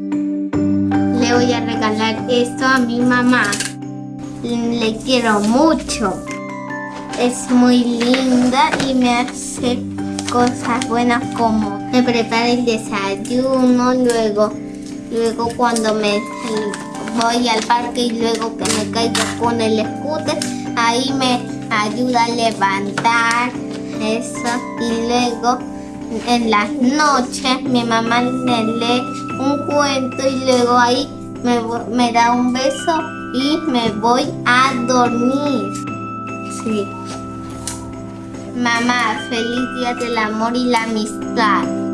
Le voy a regalar esto a mi mamá. Le quiero mucho. Es muy linda y me hace cosas buenas como me prepara el desayuno, luego, luego cuando me voy al parque y luego que me caigo con el scooter, ahí me ayuda a levantar eso y luego en las noches mi mamá me lee un cuento y luego ahí me, me da un beso y me voy a dormir. Sí. Mamá, feliz día del amor y la amistad.